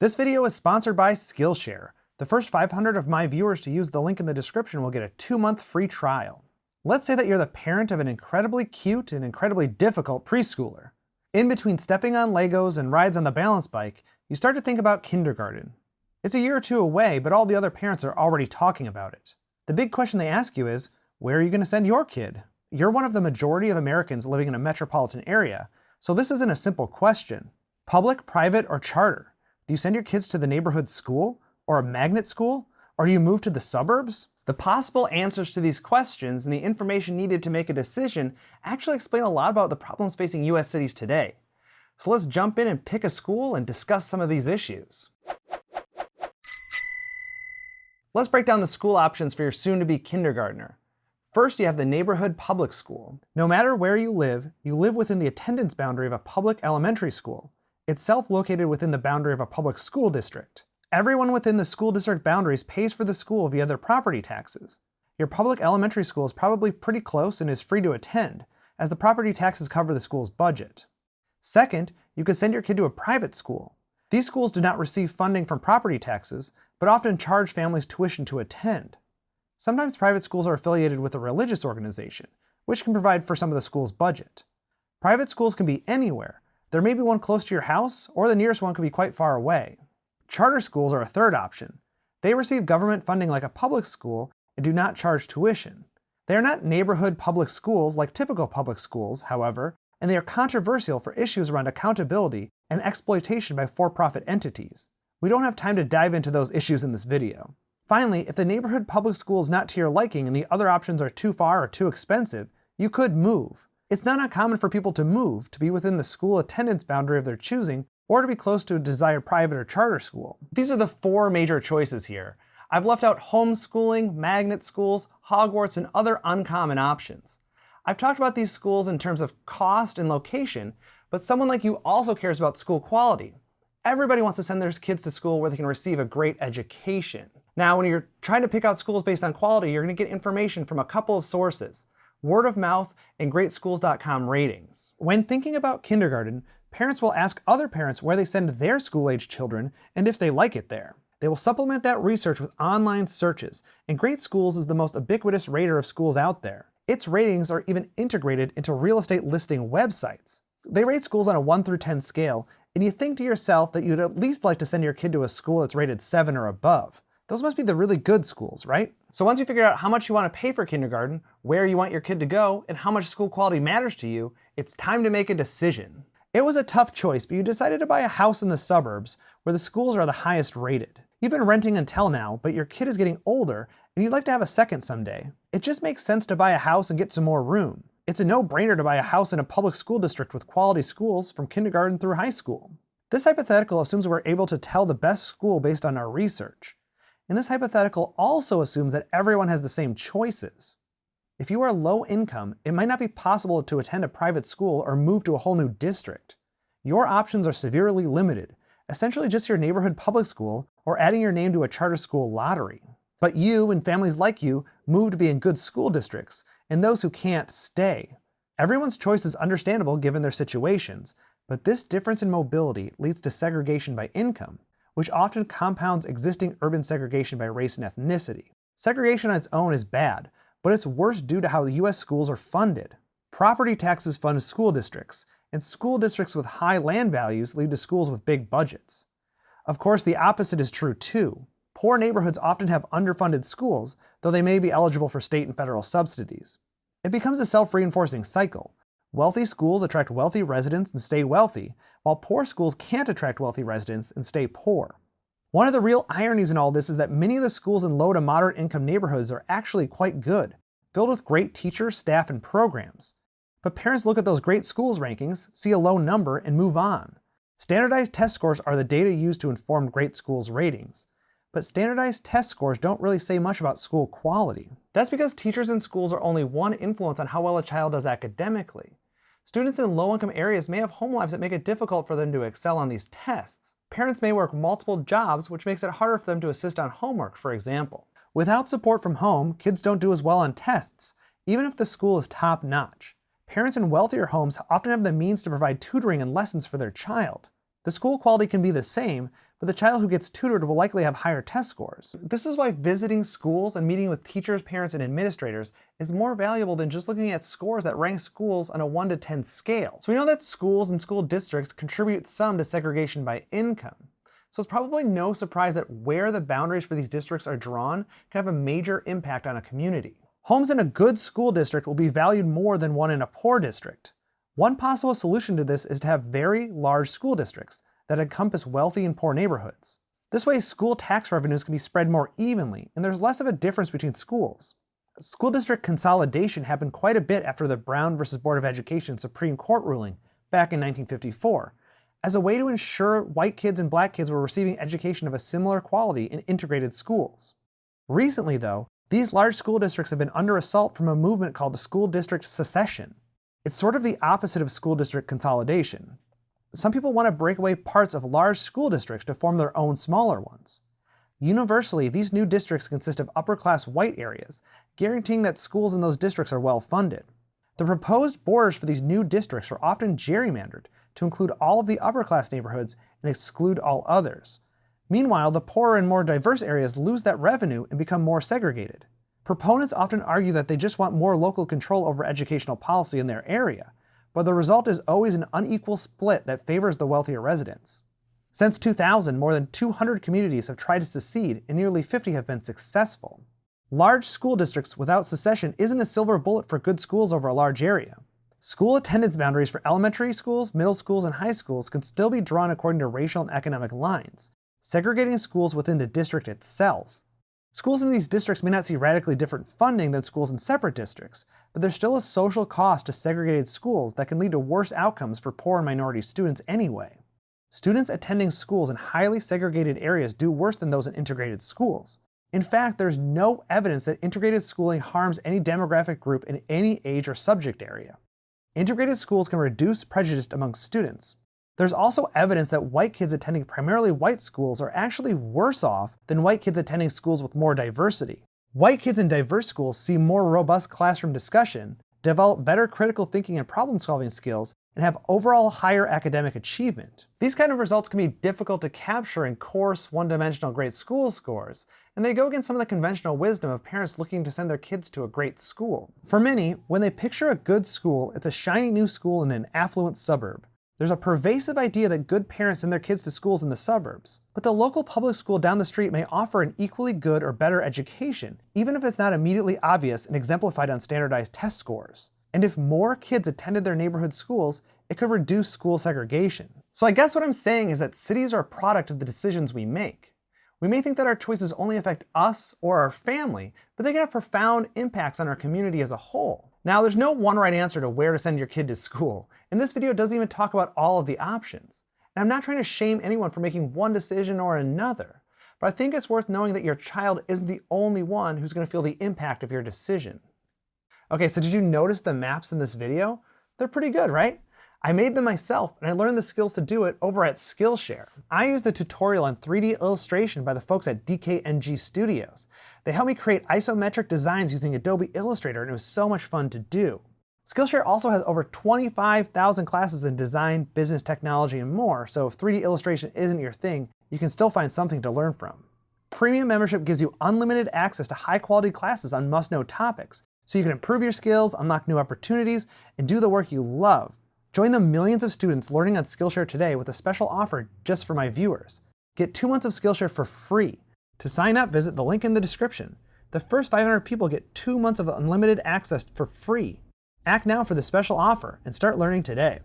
This video is sponsored by Skillshare. The first 500 of my viewers to use the link in the description will get a two-month free trial. Let's say that you're the parent of an incredibly cute and incredibly difficult preschooler. In between stepping on Legos and rides on the balance bike, you start to think about kindergarten. It's a year or two away, but all the other parents are already talking about it. The big question they ask you is, where are you going to send your kid? You're one of the majority of Americans living in a metropolitan area, so this isn't a simple question. Public, private, or charter? Do you send your kids to the neighborhood school? Or a magnet school? Or do you move to the suburbs? The possible answers to these questions and the information needed to make a decision actually explain a lot about the problems facing US cities today. So let's jump in and pick a school and discuss some of these issues. Let's break down the school options for your soon-to-be kindergartner. First, you have the neighborhood public school. No matter where you live, you live within the attendance boundary of a public elementary school, itself located within the boundary of a public school district. Everyone within the school district boundaries pays for the school via their property taxes. Your public elementary school is probably pretty close and is free to attend, as the property taxes cover the school's budget. Second, you could send your kid to a private school. These schools do not receive funding from property taxes, but often charge families tuition to attend. Sometimes private schools are affiliated with a religious organization, which can provide for some of the school's budget. Private schools can be anywhere. There may be one close to your house, or the nearest one could be quite far away. Charter schools are a third option. They receive government funding like a public school and do not charge tuition. They are not neighborhood public schools like typical public schools, however, and they are controversial for issues around accountability and exploitation by for-profit entities. We don't have time to dive into those issues in this video. Finally, if the neighborhood public school is not to your liking and the other options are too far or too expensive, you could move. It's not uncommon for people to move to be within the school attendance boundary of their choosing or to be close to a desired private or charter school. These are the four major choices here. I've left out homeschooling, magnet schools, Hogwarts, and other uncommon options. I've talked about these schools in terms of cost and location, but someone like you also cares about school quality. Everybody wants to send their kids to school where they can receive a great education. Now, when you're trying to pick out schools based on quality, you're going to get information from a couple of sources, word of mouth and greatschools.com ratings. When thinking about kindergarten, parents will ask other parents where they send their school-age children and if they like it there. They will supplement that research with online searches, and Great Schools is the most ubiquitous rater of schools out there. Its ratings are even integrated into real estate listing websites. They rate schools on a 1 through 10 scale, and you think to yourself that you'd at least like to send your kid to a school that's rated 7 or above. Those must be the really good schools, right? So once you figure out how much you want to pay for kindergarten, where you want your kid to go, and how much school quality matters to you, it's time to make a decision. It was a tough choice, but you decided to buy a house in the suburbs where the schools are the highest rated. You've been renting until now, but your kid is getting older and you'd like to have a second someday. It just makes sense to buy a house and get some more room. It's a no-brainer to buy a house in a public school district with quality schools from kindergarten through high school. This hypothetical assumes we're able to tell the best school based on our research. And this hypothetical also assumes that everyone has the same choices. If you are low income, it might not be possible to attend a private school or move to a whole new district. Your options are severely limited, essentially just your neighborhood public school or adding your name to a charter school lottery. But you and families like you move to be in good school districts, and those who can't stay. Everyone's choice is understandable given their situations, but this difference in mobility leads to segregation by income, which often compounds existing urban segregation by race and ethnicity. Segregation on its own is bad, but it's worse due to how US schools are funded. Property taxes fund school districts, and school districts with high land values lead to schools with big budgets. Of course, the opposite is true too. Poor neighborhoods often have underfunded schools, though they may be eligible for state and federal subsidies. It becomes a self-reinforcing cycle. Wealthy schools attract wealthy residents and stay wealthy, while poor schools can't attract wealthy residents and stay poor. One of the real ironies in all this is that many of the schools in low to moderate income neighborhoods are actually quite good, filled with great teachers, staff, and programs. But parents look at those great schools rankings, see a low number, and move on. Standardized test scores are the data used to inform great schools ratings. But standardized test scores don't really say much about school quality. That's because teachers and schools are only one influence on how well a child does academically. Students in low-income areas may have home lives that make it difficult for them to excel on these tests. Parents may work multiple jobs, which makes it harder for them to assist on homework, for example. Without support from home, kids don't do as well on tests, even if the school is top-notch. Parents in wealthier homes often have the means to provide tutoring and lessons for their child. The school quality can be the same, but the child who gets tutored will likely have higher test scores. This is why visiting schools and meeting with teachers, parents, and administrators is more valuable than just looking at scores that rank schools on a 1 to 10 scale. So we know that schools and school districts contribute some to segregation by income. So it's probably no surprise that where the boundaries for these districts are drawn can have a major impact on a community. Homes in a good school district will be valued more than one in a poor district. One possible solution to this is to have very large school districts that encompass wealthy and poor neighborhoods. This way, school tax revenues can be spread more evenly, and there's less of a difference between schools. School district consolidation happened quite a bit after the Brown v. Board of Education Supreme Court ruling back in 1954, as a way to ensure white kids and black kids were receiving education of a similar quality in integrated schools. Recently, though, these large school districts have been under assault from a movement called school district secession. It's sort of the opposite of school district consolidation. Some people want to break away parts of large school districts to form their own smaller ones. Universally, these new districts consist of upper-class white areas, guaranteeing that schools in those districts are well funded. The proposed borders for these new districts are often gerrymandered to include all of the upper-class neighborhoods and exclude all others. Meanwhile, the poorer and more diverse areas lose that revenue and become more segregated. Proponents often argue that they just want more local control over educational policy in their area, but the result is always an unequal split that favors the wealthier residents. Since 2000, more than 200 communities have tried to secede and nearly 50 have been successful. Large school districts without secession isn't a silver bullet for good schools over a large area. School attendance boundaries for elementary schools, middle schools, and high schools can still be drawn according to racial and economic lines, segregating schools within the district itself. Schools in these districts may not see radically different funding than schools in separate districts, but there's still a social cost to segregated schools that can lead to worse outcomes for poor and minority students anyway. Students attending schools in highly segregated areas do worse than those in integrated schools. In fact, there's no evidence that integrated schooling harms any demographic group in any age or subject area. Integrated schools can reduce prejudice among students, there's also evidence that white kids attending primarily white schools are actually worse off than white kids attending schools with more diversity. White kids in diverse schools see more robust classroom discussion, develop better critical thinking and problem solving skills, and have overall higher academic achievement. These kind of results can be difficult to capture in coarse, one-dimensional great school scores, and they go against some of the conventional wisdom of parents looking to send their kids to a great school. For many, when they picture a good school, it's a shiny new school in an affluent suburb. There's a pervasive idea that good parents send their kids to schools in the suburbs, but the local public school down the street may offer an equally good or better education, even if it's not immediately obvious and exemplified on standardized test scores. And if more kids attended their neighborhood schools, it could reduce school segregation. So I guess what I'm saying is that cities are a product of the decisions we make. We may think that our choices only affect us or our family, but they can have profound impacts on our community as a whole. Now, there's no one right answer to where to send your kid to school, and this video doesn't even talk about all of the options. And I'm not trying to shame anyone for making one decision or another, but I think it's worth knowing that your child isn't the only one who's going to feel the impact of your decision. Okay, so did you notice the maps in this video? They're pretty good, right? I made them myself, and I learned the skills to do it over at Skillshare. I used a tutorial on 3D illustration by the folks at DKNG Studios. They helped me create isometric designs using Adobe Illustrator, and it was so much fun to do. Skillshare also has over 25,000 classes in design, business, technology, and more, so if 3D illustration isn't your thing, you can still find something to learn from. Premium membership gives you unlimited access to high-quality classes on must-know topics, so you can improve your skills, unlock new opportunities, and do the work you love. Join the millions of students learning on Skillshare today with a special offer just for my viewers. Get two months of Skillshare for free. To sign up, visit the link in the description. The first 500 people get two months of unlimited access for free. Act now for the special offer and start learning today.